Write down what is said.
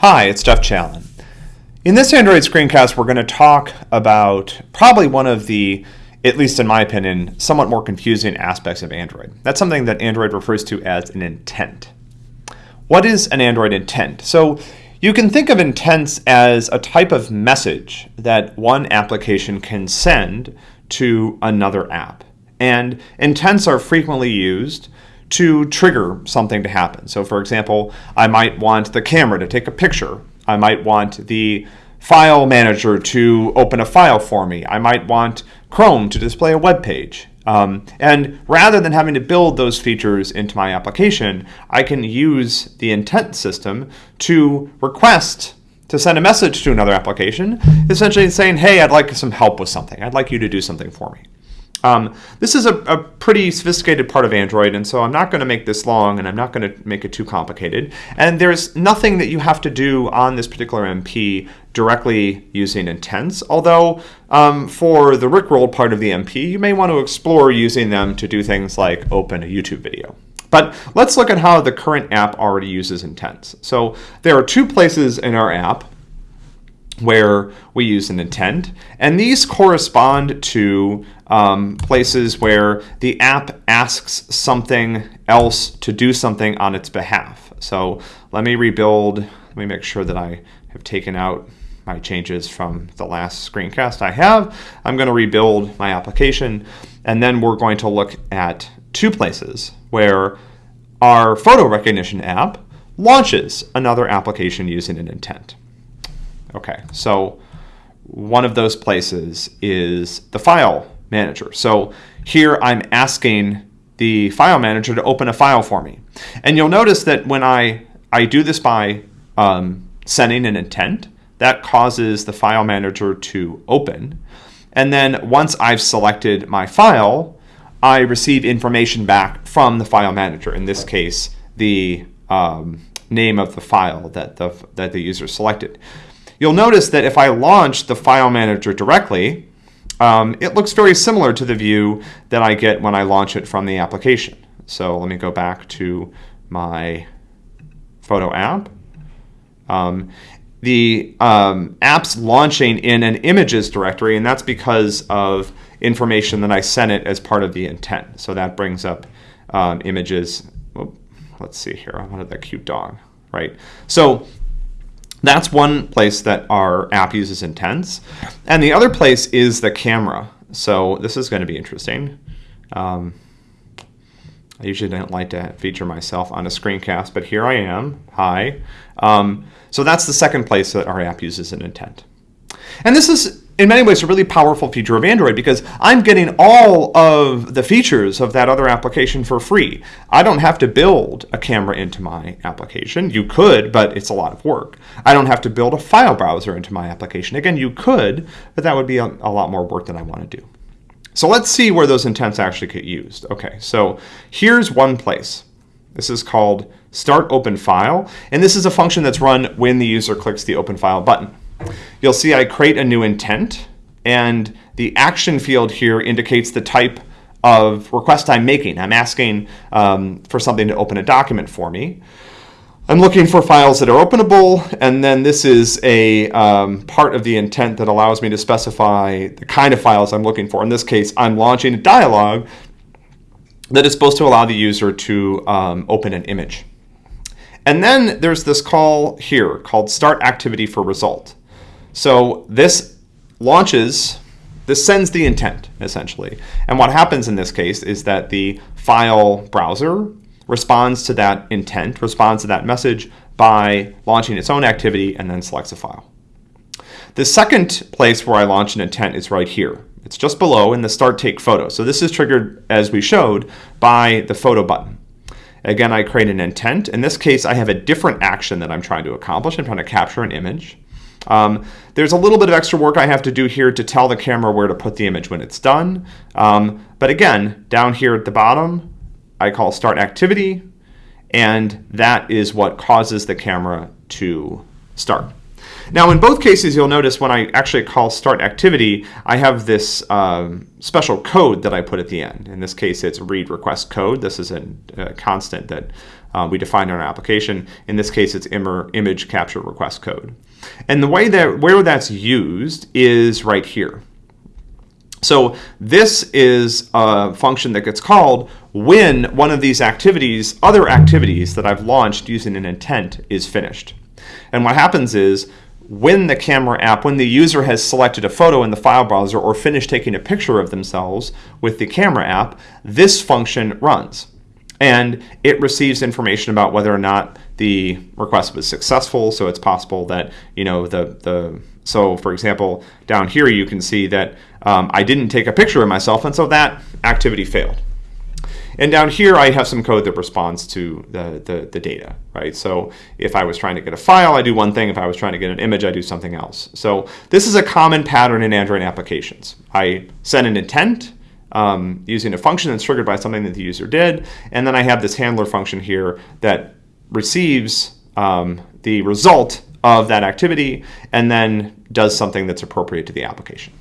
Hi, it's Jeff Challen. In this Android screencast, we're going to talk about probably one of the, at least in my opinion, somewhat more confusing aspects of Android. That's something that Android refers to as an intent. What is an Android intent? So you can think of intents as a type of message that one application can send to another app. And intents are frequently used to trigger something to happen. So for example, I might want the camera to take a picture. I might want the file manager to open a file for me. I might want Chrome to display a web page. Um, and rather than having to build those features into my application, I can use the intent system to request to send a message to another application, essentially saying, hey, I'd like some help with something. I'd like you to do something for me. Um, this is a, a, pretty sophisticated part of Android, and so I'm not going to make this long, and I'm not going to make it too complicated. And there's nothing that you have to do on this particular MP directly using intents, although um, for the Rickrolled part of the MP, you may want to explore using them to do things like open a YouTube video. But let's look at how the current app already uses intents. So there are two places in our app where we use an intent. And these correspond to um, places where the app asks something else to do something on its behalf. So let me rebuild, let me make sure that I have taken out my changes from the last screencast I have. I'm going to rebuild my application and then we're going to look at two places where our photo recognition app launches another application using an intent. Okay, so one of those places is the file manager. So here I'm asking the file manager to open a file for me. And you'll notice that when I, I do this by um, sending an intent, that causes the file manager to open. And then once I've selected my file, I receive information back from the file manager. In this case, the um, name of the file that the, that the user selected. You'll notice that if I launch the file manager directly, um, it looks very similar to the view that I get when I launch it from the application. So let me go back to my photo app. Um, the um, app's launching in an images directory, and that's because of information that I sent it as part of the intent. So that brings up um, images. let's see here. I wanted that cute dog, right? So that's one place that our app uses intents. And the other place is the camera. So this is going to be interesting. Um, I usually don't like to feature myself on a screencast, but here I am. Hi. Um, so that's the second place that our app uses an intent. And this is in many ways a really powerful feature of Android because I'm getting all of the features of that other application for free. I don't have to build a camera into my application. You could, but it's a lot of work. I don't have to build a file browser into my application. Again, you could, but that would be a, a lot more work than I want to do. So let's see where those intents actually get used. Okay, so here's one place. This is called start open file, and this is a function that's run when the user clicks the open file button. You'll see I create a new intent and the action field here indicates the type of request I'm making. I'm asking um, for something to open a document for me. I'm looking for files that are openable, and then this is a um, part of the intent that allows me to specify the kind of files I'm looking for. In this case, I'm launching a dialog that is supposed to allow the user to um, open an image. And then there's this call here called start activity for result. So this launches, this sends the intent essentially. And what happens in this case is that the file browser responds to that intent, responds to that message by launching its own activity and then selects a file. The second place where I launch an intent is right here. It's just below in the start take photo. So this is triggered, as we showed, by the photo button. Again, I create an intent. In this case, I have a different action that I'm trying to accomplish. I'm trying to capture an image. Um, there's a little bit of extra work I have to do here to tell the camera where to put the image when it's done. Um, but again, down here at the bottom, I call start activity, and that is what causes the camera to start. Now in both cases, you'll notice when I actually call start activity, I have this um, special code that I put at the end. In this case, it's read request code. This is a, a constant that uh, we define in our application. In this case, it's Im- image capture request code. And the way that where that's used is right here. So this is a function that gets called when one of these activities, other activities that I've launched using an intent is finished. And what happens is when the camera app, when the user has selected a photo in the file browser or finished taking a picture of themselves with the camera app, this function runs. And it receives information about whether or not the request was successful. So it's possible that, you know, the, the so for example, down here you can see that um, I didn't take a picture of myself, and so that activity failed. And down here, I have some code that responds to the, the, the, data, right? So if I was trying to get a file, I do one thing. If I was trying to get an image, I do something else. So this is a common pattern in Android applications. I send an intent um, using a function that's triggered by something that the user did, and then I have this handler function here that receives um, the result of that activity and then does something that's appropriate to the application.